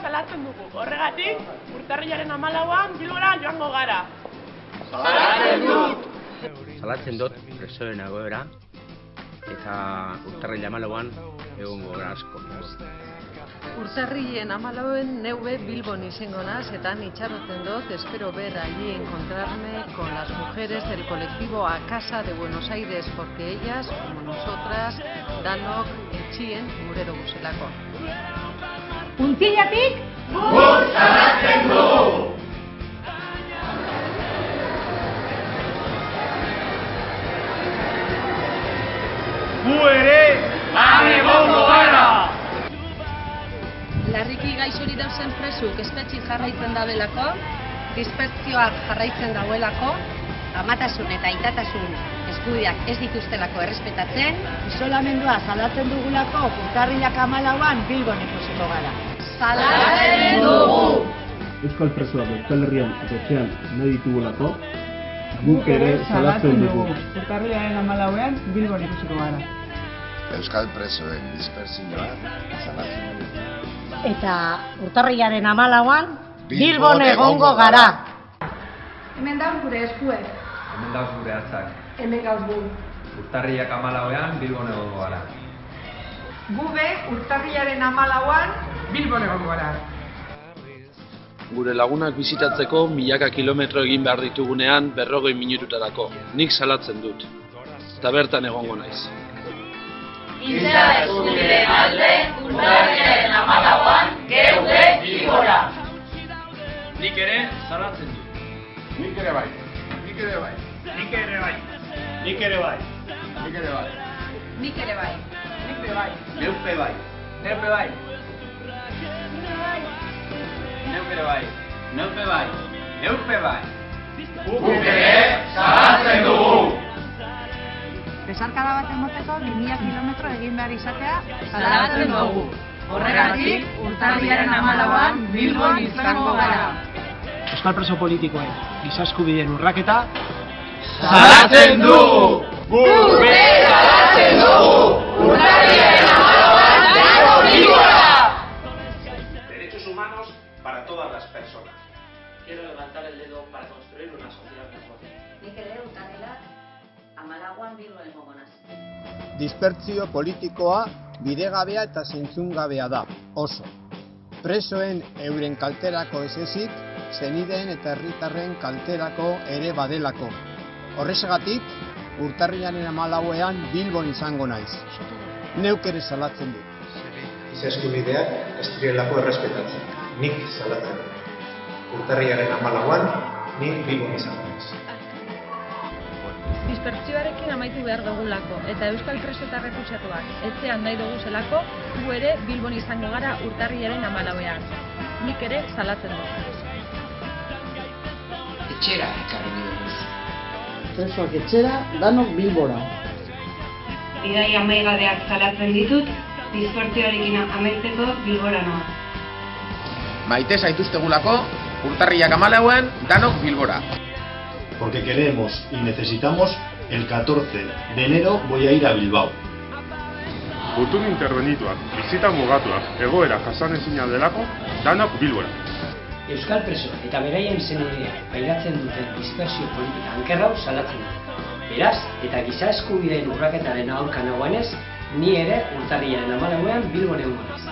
salatzen dugu. Horregatik, urtarrilaren amalauan bilbora joango gara. Salatzen dut presoen egoera eta urtarrila amalauan egongo gara asko. Urtarrilen amalauen neube Bilbon izango naz, eta itxaroten dut, espero ver allí encontrarme con las mujeres del colectivo A Casa de Buenos Aires, porque ellas, como nosotras, danok etxien gurero guzelako. Puntzillatik, Gu ere, han egongo gara! Larriki gaixori dauzen presuk espetxi jarraitzen dabelako, dispertsioak jarraitzen dauelako, amatasun eta aitatasun eskubiak ez dituztelako errespetatzen, isolamendua salatzen dugulako urtarrilak amalauan Bilbon ikusiko gara. salatzen dugu! Euskal presoak Euskal Herrian eta etxean nahi ditugulako, guk ere salatzen dugu. Urtarrilaren amalauean Bilbon ikusiko gara. Euskal presoen dispersioa salatzen dugu. Eta urtarrilaren amalauan Bilbon egongo gara. Hemen da gure eskuek, Hemen dauz gure hatzak. hemen gauz gu. Urtarriak amalauean Bilbon egongo gara. Gube urtarrilaren amalauan Bilbon egongo gara. Gure lagunak bizitatzeko milaka kilometro egin behar ditugunean berrogei minututarako. Nik salatzen dut. Eta bertan egongo naiz. Giza eskubideen alde, urtarriaren amalauan, geuge bilbora! Nik ere salatzen dut. Nik ere bai. Nik ere bai. Nik ere bai. Nik ere bai. Nik ere bai. Nik ere bai. Ere bai. Neupe bai. Neupe bai. Neupe bai. Neupe bai. Neupe bai. Guk ere salatzen dugu! Besarkada bat emoteko 2000 kilometro egin behar izatea Salatzen dugu! Horregatik, urtarriaren amalauan Bilbon izango gara! Euskal preso politikoen gizaskubideen urraketa, Salatzen dugu! Guk ere salatzen dugu! Derechos humanos para todas las personas. Quiero levantar el dedo para construir una sociedad mejor. Nik ere urtarrela amalauan Bilbon egongo naz. Dispertsio politikoa bidegabea eta zentzungabea da, oso. Presoen euren kalterako ez ezik, zenideen eta herritarren kalterako ere badelako. Horrexegatik, urtarrilaren amalauean Bilbon izango naiz. Neuk ere salatzen dut. giza eskubideak ez direlako errespetatzen. Nik salatzen dut. Urtarriaren amalauan, nik Bilbon izango naiz. Dispertsioarekin amaitu behar dugulako, eta Euskal preso eta refusatuak etxean nahi dugu zelako, gu ere Bilbon izango gara urtarriaren amalauean. Nik ere salatzen dut. Etxera ekarri. Presoak etxera, danok Bilbora. Bidai amaigabeak salatzen ditut, dispertsioarekin amaitzeko Bilbora noa. Maite zaituztegulako, urtarriak amalauan, danok bilbora. Porque queremos y necesitamos, el 14 de enero voy a ir a Bilbao. Gutun interbenituak, bizita mugatuak, egoera jasanezina delako, danok bilbora. Euskal preso eta beraien zenidea pairatzen duten dispersio politika ankerrau salatzen du. Beraz, eta giza eskubideen urraketaren aurka nagoenez, ni ere urtarriaren amalauean bilbon egongo naiz.